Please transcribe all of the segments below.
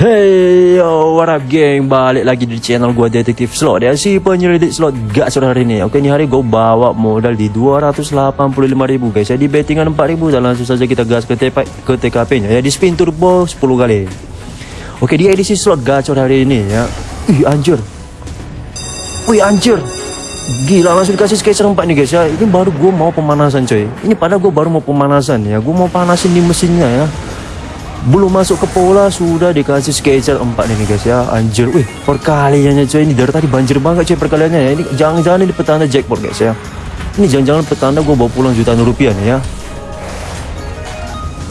Hey yo, what up geng? Balik lagi di channel gua Detektif Slot. Ya Si penyelidik slot gacor hari ini. Oke, ini hari gua bawa modal di 285.000 guys. Ya Di bettingan 4.000 dan langsung saja kita gas ke, TP, ke TKP nya ya. Di spin turbo 10 kali. Oke, di edisi slot gacor hari ini ya. Ih, anjir. Wih, anjir. Gila langsung dikasih skater 4 nih guys ya. Ini baru gua mau pemanasan coy. Ini padahal gua baru mau pemanasan ya. Gua mau panasin di mesinnya ya belum masuk ke pola sudah dikasih sketcher 4 nih guys ya. Anjir. Wih perkaliannya coy ini dari tadi banjir banget coy perkaliannya. Ya ini jangan-jangan ini petanda jackpot guys ya. Ini jangan-jangan petanda gue bawa pulang jutaan rupiah nih ya.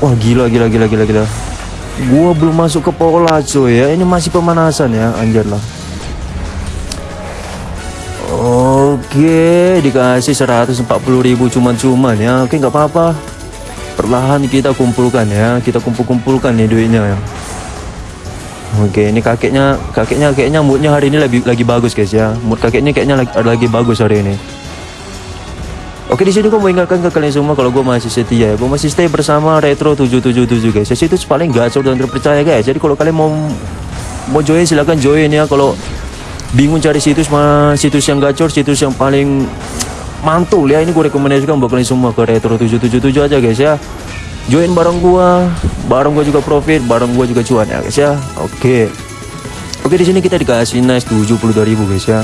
Wah gila gila gila gila gila. Gue belum masuk ke pola coy ya. Ini masih pemanasan ya. Anjir lah. Oke, dikasih 140.000 cuman-cuman ya. Oke, nggak apa-apa perlahan kita kumpulkan ya kita kumpul-kumpulkan nih duitnya ya. Oke ini kakeknya kakeknya kayaknya moodnya hari ini lagi lagi bagus guys ya. Mood kakeknya kayaknya lagi, lagi bagus hari ini. Oke di sini gue mau ingatkan ke kalian semua kalau gue masih setia ya. Gue masih stay bersama Retro 777 guys. Ya itu paling gacor dan terpercaya guys. Jadi kalau kalian mau mau join silahkan join ya. Kalau bingung cari situs mah situs yang gacor situs yang paling mantul ya ini gue rekomendasikan buat kalian semua ke retro 777 aja guys ya join bareng gua bareng gua juga profit bareng gua juga cuan ya guys ya oke oke di sini kita dikasih nice 72.000 guys ya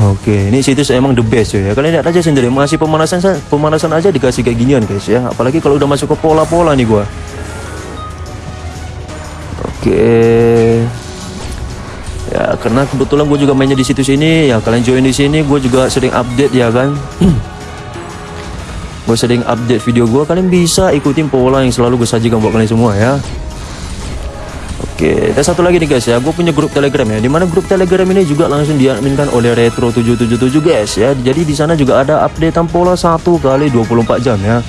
Oke, ini situs emang the best ya. Kalian lihat aja sendiri, masih pemanasan pemanasan aja dikasih kayak ginian guys ya. Apalagi kalau udah masuk ke pola-pola nih gua. Oke ya karena kebetulan gue juga mainnya di situs ini ya kalian join di sini gue juga sering update ya kan gue sering update video gue kalian bisa ikutin pola yang selalu gue sajikan buat kalian semua ya Oke, dan satu lagi nih guys ya, gue punya grup Telegram ya. Di mana grup Telegram ini juga langsung diadminkan oleh Retro 777 guys ya. Jadi di sana juga ada updatean pola satu kali 24 jam ya.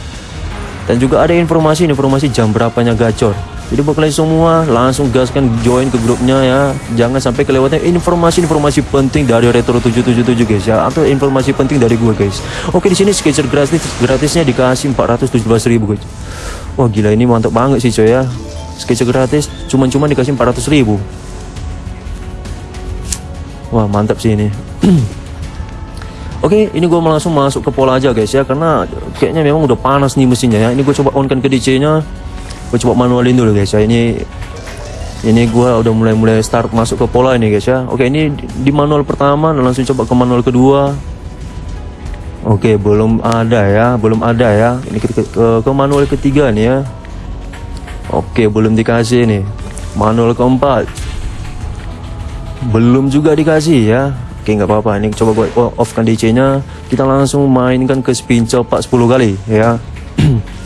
Dan juga ada informasi-informasi jam berapanya gacor. Jadi buat kalian semua langsung gaskan join ke grupnya ya. Jangan sampai kelewatan informasi-informasi penting dari Retro 777 guys ya atau informasi penting dari gue guys. Oke di sini sketcher gratis gratisnya dikasih 417.000 guys. Wah gila ini mantap banget sih coy ya. Sketcher gratis cuman-cuman dikasih 400.000. Wah mantap sih ini. Oke, ini gue langsung masuk ke pola aja guys ya, karena kayaknya memang udah panas nih mesinnya ya. Ini gue coba on kan ke DC-nya, gue coba manualin dulu guys ya. Ini ini gue udah mulai-mulai start masuk ke pola ini guys ya. Oke ini di manual pertama langsung coba ke manual kedua. Oke belum ada ya. Belum ada ya. Ini ke, ke, ke manual ketiga nih ya. Oke belum dikasih nih manual keempat. Belum juga dikasih ya. Oke nggak apa-apa. Ini coba gue off kan DC nya kita langsung mainkan ke spin copak 10 kali ya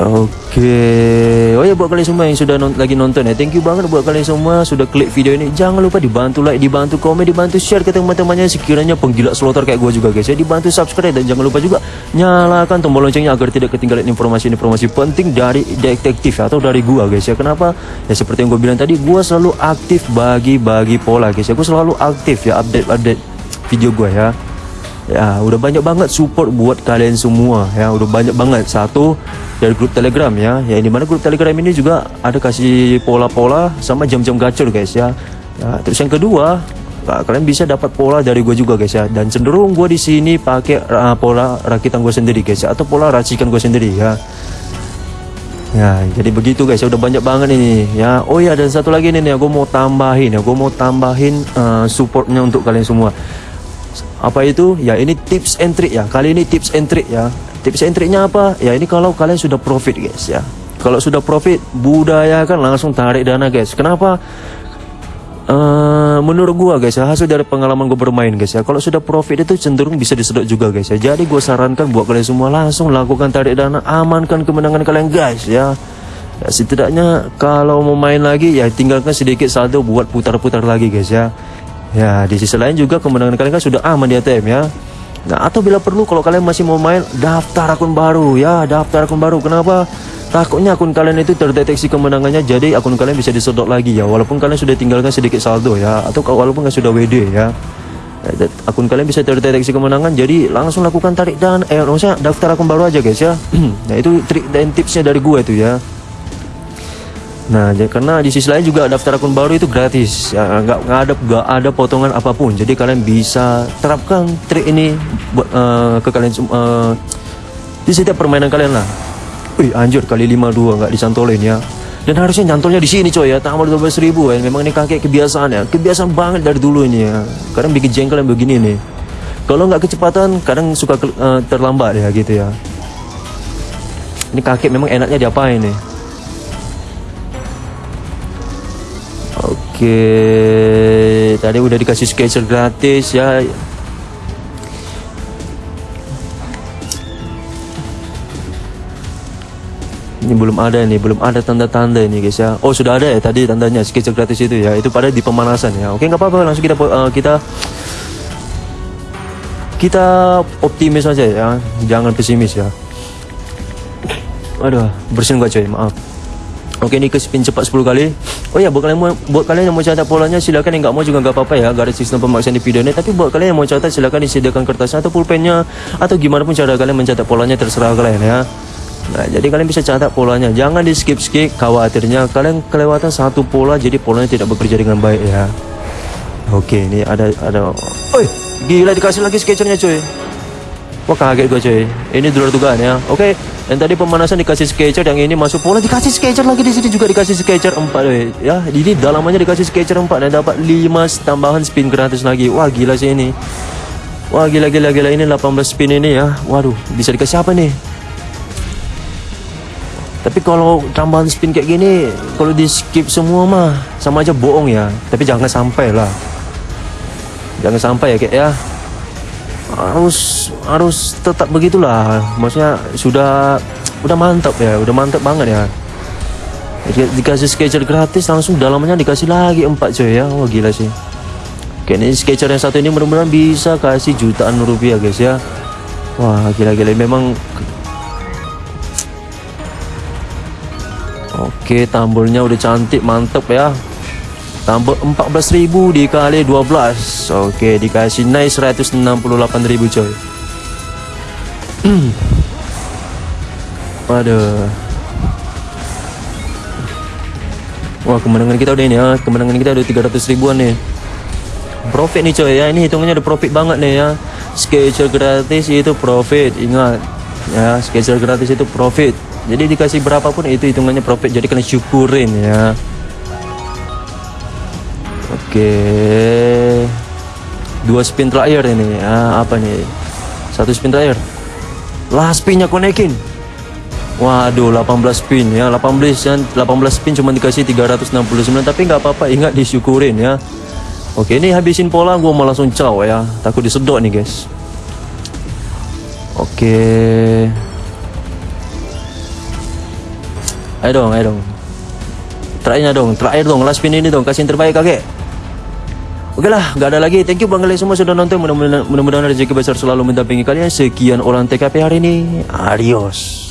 Oke, oh ya buat kalian semua yang sudah non lagi nonton ya, thank you banget buat kalian semua sudah klik video ini. Jangan lupa dibantu like, dibantu komen, dibantu share ke teman-temannya sekiranya penggila slotter kayak gue juga guys ya. Dibantu subscribe dan jangan lupa juga nyalakan tombol loncengnya agar tidak ketinggalan informasi-informasi penting dari detektif atau dari gua guys ya. Kenapa? Ya seperti yang gue bilang tadi, gua selalu aktif bagi-bagi pola guys ya. Gue selalu aktif ya update-update video gue ya ya udah banyak banget support buat kalian semua. Ya udah banyak banget. Satu dari grup telegram ya. Ya di mana grup telegram ini juga ada kasih pola-pola sama jam-jam gacor guys ya. ya terus yang kedua nah, kalian bisa dapat pola dari gue juga guys ya. Dan cenderung gue di sini pakai uh, pola rakitan gue sendiri guys ya. Atau pola racikan gue sendiri ya. Ya, jadi begitu guys, ya. Udah banyak banget ini ya. Oh ya, dan satu lagi nih, nih gue mau tambahin ya, gue mau tambahin uh, supportnya untuk kalian semua apa itu? Ya ini tips and trick ya. Kali ini tips and trick ya. Tips and tricknya apa? Ya ini kalau kalian sudah profit guys ya. Kalau sudah profit budayakan langsung tarik dana guys. Kenapa? Uh, menurut gua guys ya hasil dari pengalaman gue bermain guys ya. Kalau sudah profit itu cenderung bisa disedot juga guys ya. Jadi gue sarankan buat kalian semua langsung lakukan tarik dana amankan kemenangan kalian guys ya. Ya setidaknya kalau mau main lagi ya tinggalkan sedikit saldo buat putar-putar lagi guys ya Ya, di sisi lain juga kemenangan kalian kan sudah aman di ATM ya. Nah, atau bila perlu kalau kalian masih mau main daftar akun baru ya, daftar akun baru. Kenapa? Takutnya akun kalian itu terdeteksi kemenangannya jadi akun kalian bisa disedot lagi ya walaupun kalian sudah tinggalkan sedikit saldo ya atau walaupun kalian sudah WD ya. ya akun kalian bisa terdeteksi kemenangan jadi langsung lakukan tarik dan eh maksudnya daftar akun baru aja guys ya. nah, itu trik dan tipsnya dari gue itu ya. Nah, jadi, karena di sisi lain juga daftar akun baru itu gratis, ya nggak nggak ada nggak ada potongan apa pun. Jadi kalian bisa terapkan trik ini buat uh, ke kalian uh, di setiap permainan kalian lah. Wih, anjir kali 52 nggak disantolin ya. Dan harusnya nyantolnya di sini coy ya, tambah 12 ribu ya. Memang ini kakek kebiasaan ya, kebiasaan banget dari dulu ini ya. Kadang bikin jengkel yang begini nih. Kalau nggak kecepatan, kadang suka uh, terlambat ya gitu ya. Ini kakek memang enaknya diapain nih? Oke, tadi udah dikasih sketcher gratis ya. Ini belum ada nih, belum ada tanda-tanda ini guys ya. Oh sudah ada ya tadi tandanya sketcher gratis itu ya. Itu pada di pemanasan ya. Oke nggak apa-apa langsung kita uh, kita kita optimis aja ya, jangan pesimis ya. Aduh, bersin gua coy, maaf. Oke ini ke spin cepat 10 kali. Oh ya buat kalian, buat kalian yang mau catat polanya silakan. Yang nggak mau juga nggak apa-apa ya. Ada sistem pemaksaan ini. Tapi buat kalian yang mau catat silakan disediakan kertasnya atau pulpennya Atau gimana pun cara kalian mencatat polanya terserah kalian ya. Nah jadi kalian bisa catat polanya. Jangan di skip-skip khawatirnya Kalian kelewatan satu pola jadi polanya tidak bekerja dengan baik ya. Oke ini ada ada Oi gila dikasih lagi sketchernya cuy Wah kaget gue cuy. Ini dulu dugaan ya. Oke dan tadi pemanasan dikasih sketcher yang ini masuk pola dikasih sketcher lagi di sini juga dikasih sketcher 4 we. ya ini dalamannya dikasih sketcher 4 dan dapat 5 tambahan spin gratis lagi. Wah gila sih ini. Wah gila gila gila. Ini 18 spin ini ya. Waduh bisa dikasih apa nih? Tapi kalau tambahan spin kayak gini kalau di skip semua mah sama aja bohong ya. Tapi jangan sampai lah. Jangan sampai ya kayak ya harus harus tetap begitulah. Maksudnya sudah udah mantap ya udah mantap banget ya. Dikasih sketcher gratis langsung dalamnya dikasih lagi empat coy ya. Wah gila sih. Oke ini sketcher yang satu ini mudah-mudahan bisa kasih jutaan rupiah guys ya. Wah gila-gila. Memang oke tambulnya udah cantik mantep ya tambah 14.000 dikali 12 oke dikasih naik 168.000 coy. Waduh wah kemenangan kita udah ini ya kemenangan kita udah 300 ribuan nih profit nih coy ya. Ini hitungannya udah profit banget nih ya. Sketcher gratis itu profit ingat. Ya sketcher gratis itu profit. Jadi dikasih berapapun itu hitungannya profit. Jadi kalian syukurin ya Oke. Dua spin terakhir ini. Ah, apa nih? Satu spin terakhir. Lah spinnya konekin. Waduh, 18 spin ya. 18 dan 18 spin cuma dikasih 369 tapi nggak apa-apa, ingat disyukurin ya. Oke, ini habisin pola gua mau langsung caw ya. Takut disedot nih, guys. Oke. Ayo dong, ayo dong. Terakhirnya dong, terakhir dong, last spin ini dong, kasih yang terbaik kakek. Oke lah, gak ada lagi. Thank you bang kalian semua sudah nonton. Mudah-mudahan rezeki besar selalu mendampingi kalian. Sekian orang TKP hari ini. Adios.